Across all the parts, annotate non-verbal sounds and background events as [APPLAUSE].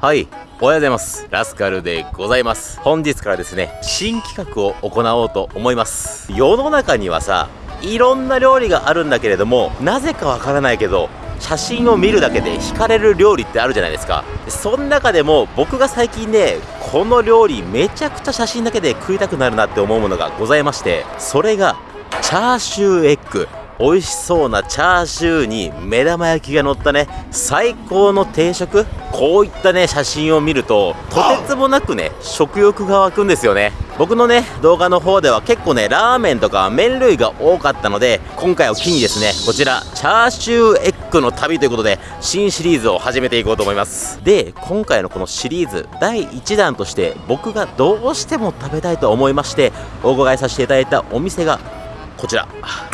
はい。おはようございます。ラスカルでございます。本日からですね新企画を行おうと思います。世の中にはさいろんな料理があるんだけれどもなぜかわからないけど写真を見るだけで惹かれる料理ってあるじゃないですか。その中でも僕が最近ねこの料理めちゃくちゃ写真だけで食いたくなるなって思うものがございましてそれがチャーシューエッグ。美味しそうなチャーシューに目玉焼きが乗ったね最高の定食。こういったね写真を見るととてつもなくね食欲が湧くんですよね。僕のね動画の方では結構ねラーメンとか麺類が多かったので今回を機にですねこちらチャーシューエッグの旅ということで新シリーズを始めていこうと思います。で今回のこのシリーズ第1弾として僕がどうしても食べたいと思いましてお伺いさせていただいたお店がこちら。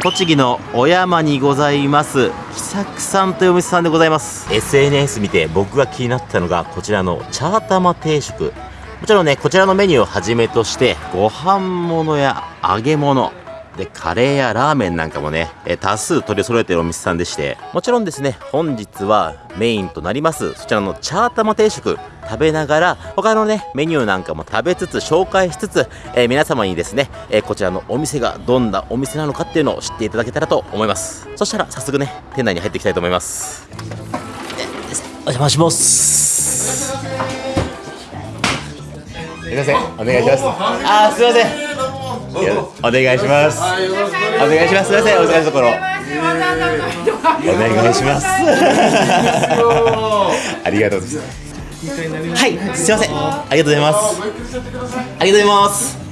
栃木の小山にございます。喜作さんというお店さんでございます。SNS 見て僕が気になったのがこちらのチャータマ定食。もちろんねこちらのメニューをはじめとしてご飯物や揚げ物で、カレーやラーメンなんかもね、え多数取り揃えてるお店さんでして、もちろんですね、本日はメインとなります、そちらのチャータマ定食、食べながら、他のね、メニューなんかも食べつつ、紹介しつつ、えー、皆様にですね、えー、こちらのお店がどんなお店なのかっていうのを知っていただけたらと思います。そしたら、早速ね、店内に入っていきたいと思います。お邪魔します。すいません、お願いします。あすいません。お願いします。お願いします。すみません、お疲れのところ。お願いします。ありがとうございます。はい、すみません。ありがとうございます。ありがとうございます。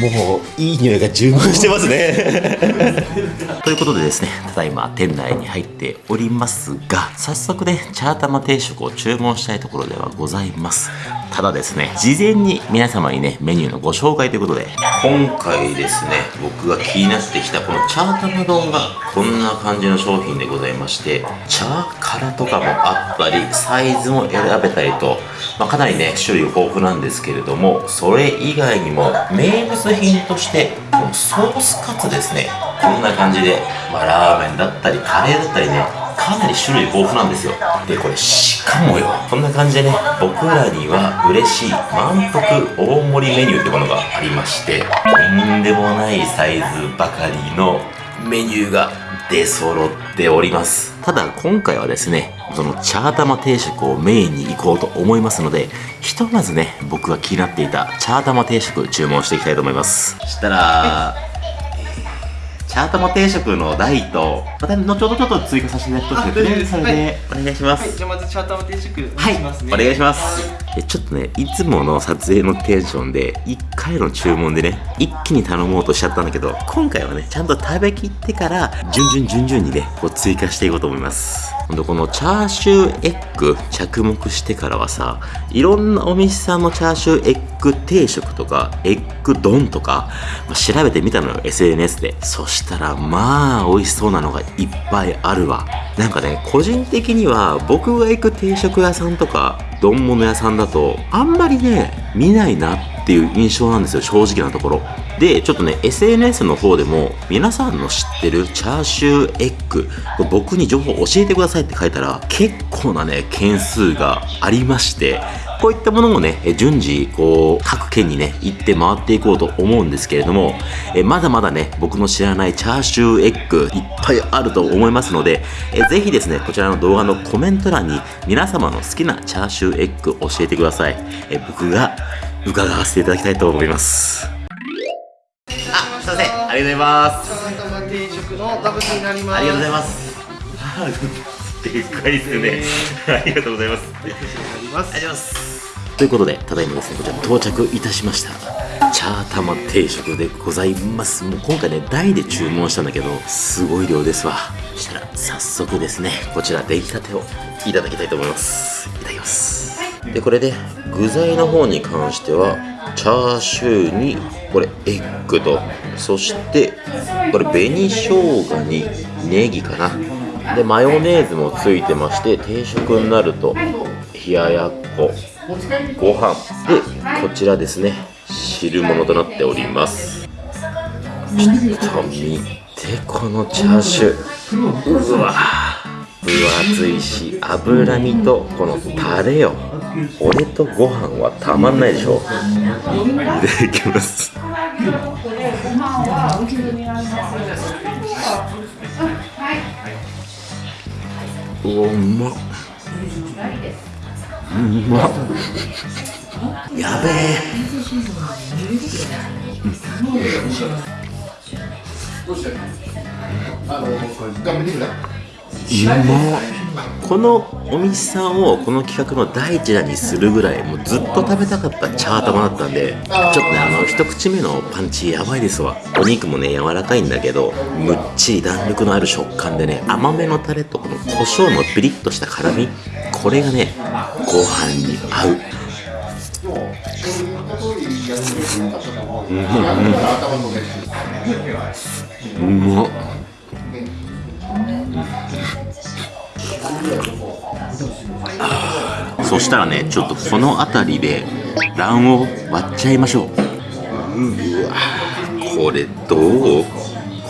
もういい匂いが充満してますね。[LAUGHS] ということでですねただいま店内に入っておりますが早速ねチャータマ定食を注文したいところではございます。ただですね事前に皆様にねメニューのご紹介ということで今回ですね僕が気になってきたこのチャータマ丼がこんな感じの商品でございましてチャーカラとかもあったりサイズも選べたりと、まあ、かなりね種類豊富なんですけれどもそれ以外にも名物品としてこのソースカツですね。こんな感じで、まあ、ラーメンだったりカレーだったりねかなり種類豊富なんですよ。でこれしかもよこんな感じでね僕らには嬉しい満腹大盛りメニューってものがありましてとんでもないサイズばかりのメニューが出揃っております。ただ今回はですねそのチャータマ定食をメインに行こうと思いますのでひとまずね僕が気になっていたチャータマ定食注文していきたいと思います。そしたらチャートも定食の台と、また後ほどちょっと追加させていただくとですね、それでお願いします。はい、じゃあまずチャートも定食お願いしますね。はい、お願いします。えちょっとね、いつもの撮影のテンションで、1回の注文でね、一気に頼もうとしちゃったんだけど、今回はね、ちゃんと食べきってから、順々順々にね、こう追加していこうと思います。ほんとこのチャーシューエッグ着目してからはさ、いろんなお店さんのチャーシューエッグ定食とか、エッグ丼とか、まあ、調べてみたのよ、SNS で。そしたら、まあ、美味しそうなのがいっぱいあるわ。なんかね、個人的には、僕が行く定食屋さんとか、丼物屋さんだと、あんまりね、見ないなってていう印象なんですよ、正直なところ。で、ちょっとね、SNS の方でも、皆さんの知ってるチャーシューエッグ、僕に情報教えてくださいって書いたら、結構なね、件数がありまして、こういったものもね、順次、こう、各県にね、行って回っていこうと思うんですけれども、えまだまだね、僕の知らないチャーシューエッグ、いっぱいあると思いますので、えぜひですね、こちらの動画のコメント欄に、皆様の好きなチャーシューエッグ教えてください。え僕が伺わせていただきたいと思います。あ、すいません。ありがとうございます。定食のダブルになります。ありがとうございます。[LAUGHS] でかいですね、[LAUGHS] ありがとうございますありがとうございますということでただいまですねこちら到着いたしました。チャータマ定食でございます。もう今回ね台で注文したんだけどすごい量ですわ。そしたら早速ですねこちら出来たてをいただきたいと思います。いただきます。でこれで具材の方に関してはチャーシューにこれエッグとそしてこれ紅生姜にネギかな。でマヨネーズもついてまして定食になると冷ややっこご飯。でこちらですね。汁物となっております。ちょっと見てこのチャーシュー。うわ。分厚いし脂身とこのタレよ俺とご飯はたまんないでしょ。いただきます。うわうまっ。うまっやべえ。うこのお店さんをこの企画の第一弾にするぐらいもうずっと食べたかったチャー玉だったんでちょっとねあの一口目のパンチやばいですわ。お肉もね柔らかいんだけどむっちり弾力のある食感でね甘めのタレとこの胡椒のピリッとした辛みこれがねご飯に合う。うまっそしたらねちょっとこの辺りで卵黄割っちゃいましょう。うわこれどう？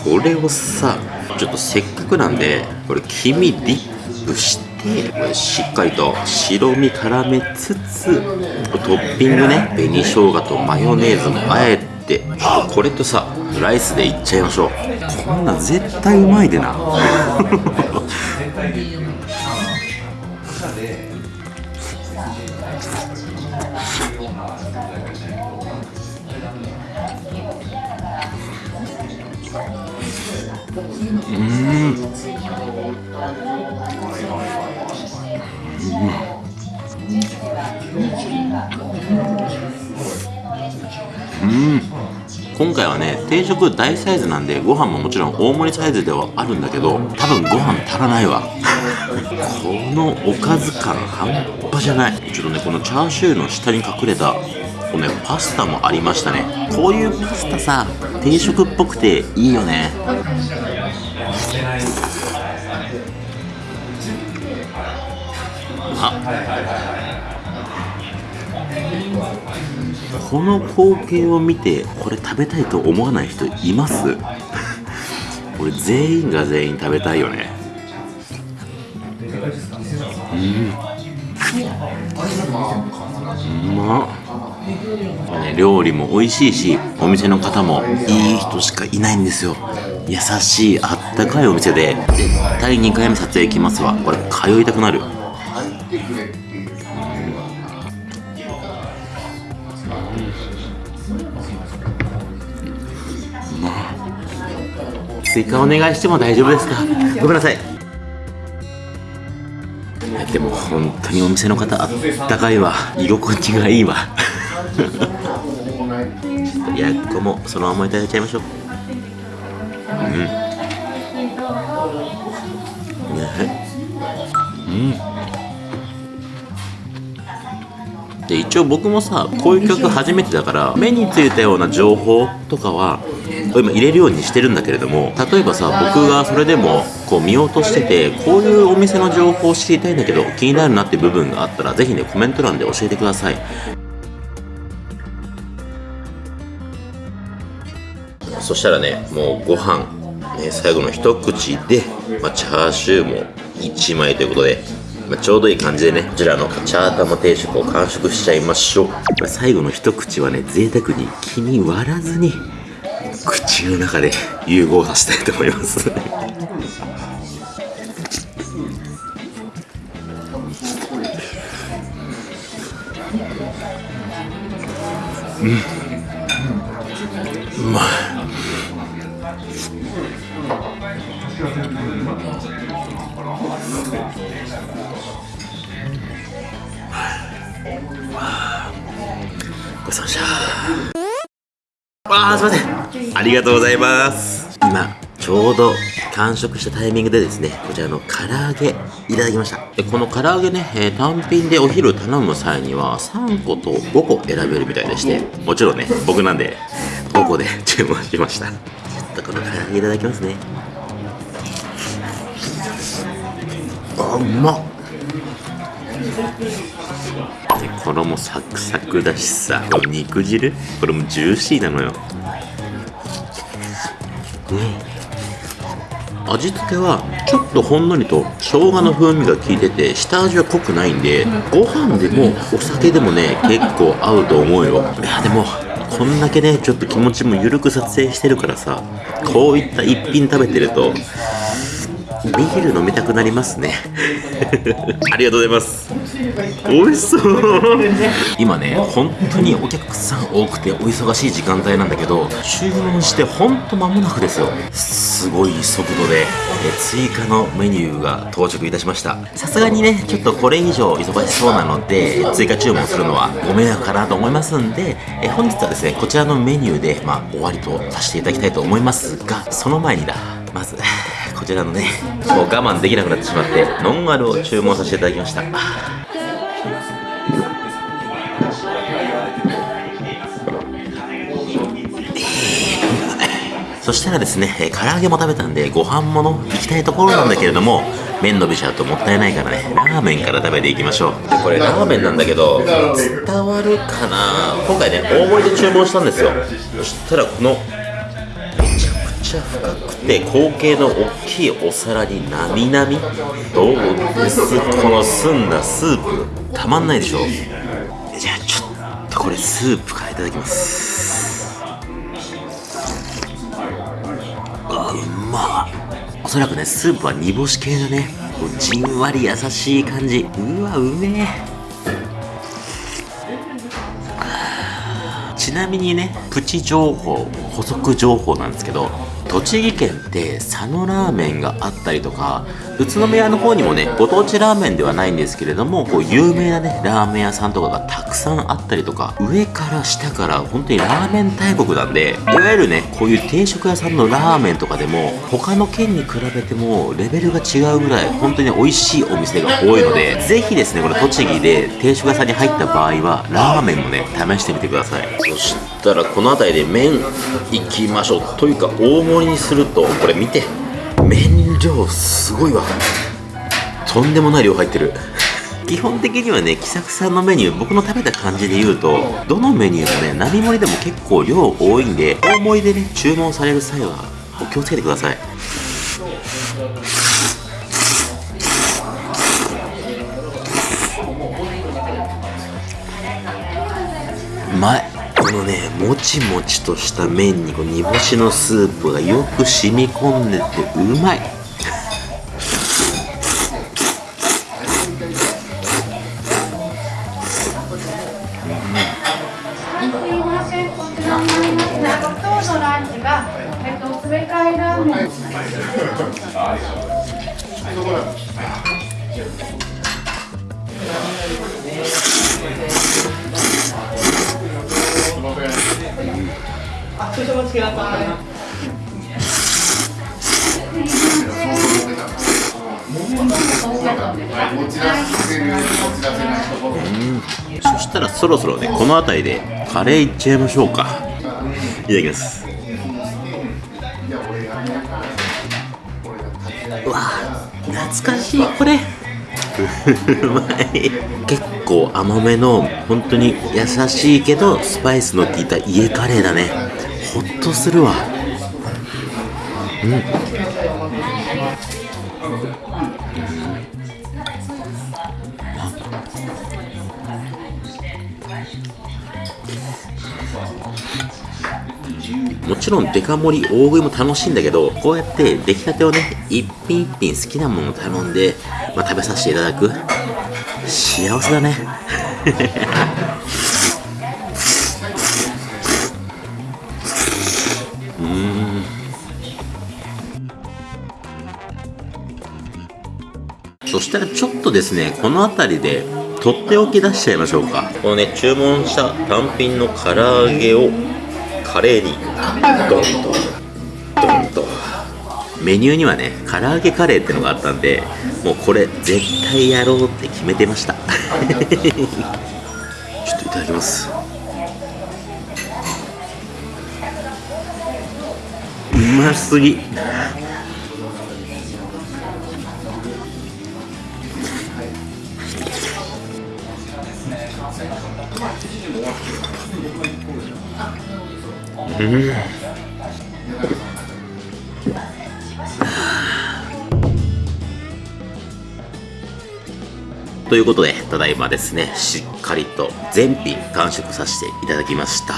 これをさちょっとせっかくなんでこれ黄身ディップしてこれしっかりと白身絡めつつトッピングね紅生姜とマヨネーズもあえてこれとさライスでいっちゃいましょう。こんなん絶対うまいでな [LAUGHS] うん。今回はね定食大サイズなんでご飯ももちろん大盛りサイズではあるんだけど多分ご飯足らないわ。このおかず感半端じゃない。ちょっとねこのチャーシューの下に隠れたこのねパスタもありましたね。こういうパスタさ定食っぽくていいよね。この光景を見てこれ食べたいと思わない人います？[LAUGHS] これ全員が全員食べたいよね。うん。うまっ。ね、料理も美味しいしお店の方もいい人しかいないんですよ。優しいあったかいお店で絶対2回目撮影来ますわ。これ通いたくなる追加お願いしても大丈夫ですか？ごめんなさい。でも本当にお店の方あったかいわ。居心地がいいわ。[LAUGHS] やっこもそのままいただいちゃいましょう。うん。ね。うん。で一応僕もさこういう曲初めてだから目についたような情報とかは今入れるようにしてるんだけれども例えばさ僕がそれでもこう見落としててこういうお店の情報を知りたいんだけど気になるなって部分があったらぜひねコメント欄で教えてください。そしたらねもうご飯ね最後の一口で、まあ、チャーシューも1枚ということでまあ、ちょうどいい感じでねこちらのチャータマ定食を完食しちゃいましょう、まあ、最後の一口はね贅沢に気に割らずに口の中で融合させたいと思います。うん。うまいごちそうさまあーすいません。ありがとうございます。今ちょうど完食したタイミングでですねこちらの唐揚げいただきました。でこの唐揚げね、えー単品でお昼頼む際には3個と5個選べるみたいでしてもちろんね僕なんで5個で注文しました。ちょっとこの唐揚げいただきますね。あうまっ。で衣サクサクだしさ。肉汁？これもジューシーなのよ。味付けはちょっとほんのりと生姜の風味が効いてて下味は濃くないんでご飯でもお酒でもね結構合うと思うよ。いやでもこんだけねちょっと気持ちも緩く撮影してるからさこういった一品食べてるとビール飲みたくなりますね。[LAUGHS] ありがとうございます。美味しそう。今ね本当にお客さん多くてお忙しい時間帯なんだけど注文してほんと間もなくですよ。すごい速度でえ追加のメニューが到着いたしました。さすがにねちょっとこれ以上忙しそうなので追加注文するのはご迷惑かなと思いますんでえ本日はですねこちらのメニューでまあ終わりとさせていただきたいと思いますがその前にだまず [LAUGHS] こちらのねもう我慢できなくなってしまってノンアルを注文させていただきましたそしたらですね、唐揚げも食べたんで、ご飯もの行きたいところなんだけれども、麺伸びちゃうともったいないからね、ラーメンから食べていきましょう。これラーメンなんだけど、伝わるかな？今回ね、大盛りで注文したんですよ。そしたらこの、ちゃ深くて口径の大きいお皿になみなみどうです？この澄んだスープ。たまんないでしょ。じゃあちょっとこれスープからいただきます。あうまおそらくねスープは煮干し系だねこうじんわり優しい感じ。うわうめえ。ちなみにねプチ情報補足情報なんですけど栃木県って佐野ラーメンがあったりとか宇都宮の方にもねご当地ラーメンではないんですけれどもこう有名なねラーメン屋さんとかがたくさんあったりとか上から下から本当にラーメン大国なんでいわゆるねこういう定食屋さんのラーメンとかでも他の県に比べてもレベルが違うぐらい本当に美味しいお店が多いのでぜひですねこれ栃木で定食屋さんに入った場合はラーメンもね試してみてください。そしたらこの辺りで麺いきましょう。というか大盛りにするとこれ見て麺量すごいわ。とんでもない量入ってる。基本的にはね喜作さんのメニュー僕の食べた感じで言うとどのメニューもね並盛りでも結構量多いんで大盛りでね注文される際はお気をつけてください。うまいこのねもちもちとした麺にこう煮干しのスープがよく染み込んでてうまいそしたらそろそろねこの辺りでカレーいっちゃいましょうか。いただきます。うわ懐かしいこれ。[LAUGHS] うまい。結構甘めの本当に優しいけどスパイスの効いた家カレーだね。ほっとするわ。うん。もちろんデカ盛り大食いも楽しいんだけどこうやって出来たてをね一品一品好きなものを頼んで、まあ、食べさせていただく。幸せだね。したらちょっとですねこの辺りでとっておき出しちゃいましょうか。このね注文した単品の唐揚げをカレーにドンとドンと。メニューにはね唐揚げカレーってのがあったんでもうこれ絶対やろうって決めてました。[LAUGHS] ちょっといただきます。うますぎうんということで、ただいまですね、しっかりと全品完食させていただきました。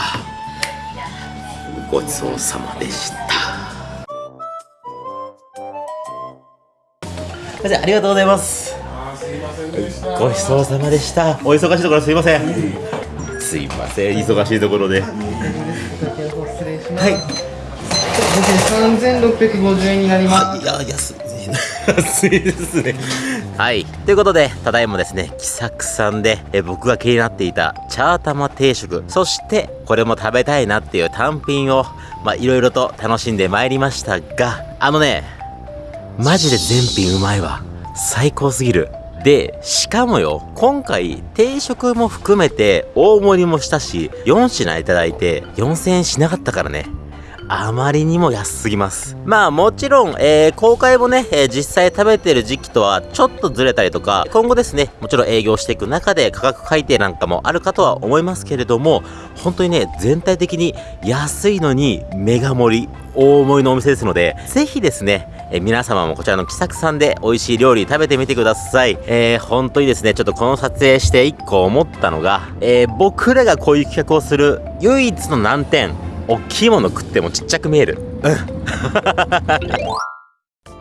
ごちそうさまでした。ありがとうございます。ごちそうさまでした。お忙しいところすいません。すいません、忙しいところで。失礼します。はい。三千六百五十円になります。いや、安い。安いですね。はい。ということで、ただいまですね、気さくさんで、え僕が気になっていたチャータマ定食、そして、これも食べたいなっていう単品を、まあ、いろいろと楽しんでまいりましたが、あのね、マジで全品うまいわ。最高すぎる。で、しかもよ、今回、定食も含めて、大盛りもしたし、4品いただいて、4000円しなかったからね。あまりにも安すぎます。まあもちろん、えー、公開もね、えー実際食べてる時期とはちょっとずれたりとか、今後ですね、もちろん営業していく中で価格改定なんかもあるかとは思いますけれども、本当にね、全体的に安いのにメガ盛り、大盛りのお店ですので、ぜひですね、えー皆様もこちらの気さくさんで美味しい料理食べてみてください。えー、本当にですね、ちょっとこの撮影して一個思ったのが、えー、僕らがこういう企画をする唯一の難点、大きいもの食ってもちっちゃく見える。[LAUGHS]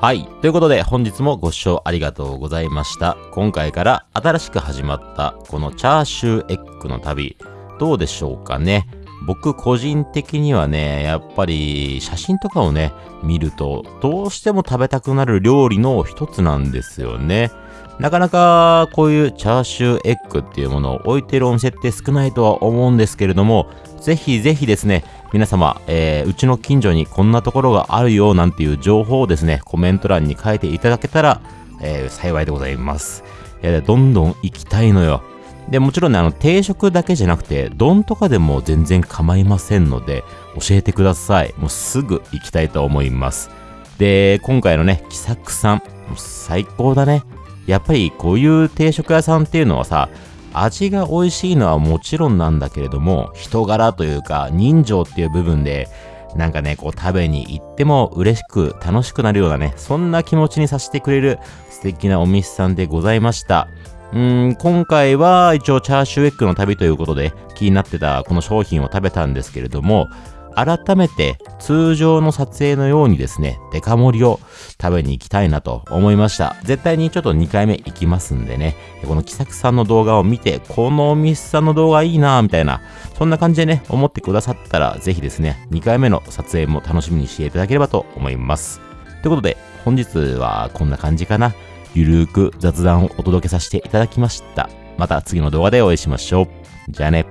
はい。ということで、本日もご視聴ありがとうございました。今回から新しく始まった、このチャーシューエッグの旅、どうでしょうかね？僕個人的にはね、やっぱり写真とかをね、見ると、どうしても食べたくなる料理の一つなんですよね。なかなかこういうチャーシューエッグっていうものを置いてるお店って少ないとは思うんですけれども、ぜひぜひですね、皆様、えーうちの近所にこんなところがあるよなんていう情報をですね、コメント欄に書いていただけたら、えー幸いでございます。いや、どんどん行きたいのよ。で、もちろんね、あの、定食だけじゃなくて、丼とかでも全然構いませんので、教えてください。もうすぐ行きたいと思います。で、今回のね、気さくさん、もう最高だね。やっぱりこういう定食屋さんっていうのはさ、味が美味しいのはもちろんなんだけれども、人柄というか人情っていう部分で、なんかね、こう食べに行っても嬉しく楽しくなるようなね、そんな気持ちにさせてくれる素敵なお店さんでございました。うーん、今回は一応チャーシューエッグの旅ということで気になってたこの商品を食べたんですけれども、改めて通常の撮影のようにですね、デカ盛りを食べに行きたいなと思いました。絶対にちょっと2回目行きますんでね、このキサクさんの動画を見て、このお店さんの動画いいなみたいな、そんな感じでね、思ってくださったら、ぜひですね、2回目の撮影も楽しみにしていただければと思います。ということで、本日はこんな感じかな。ゆるーく雑談をお届けさせていただきました。また次の動画でお会いしましょう。じゃあね。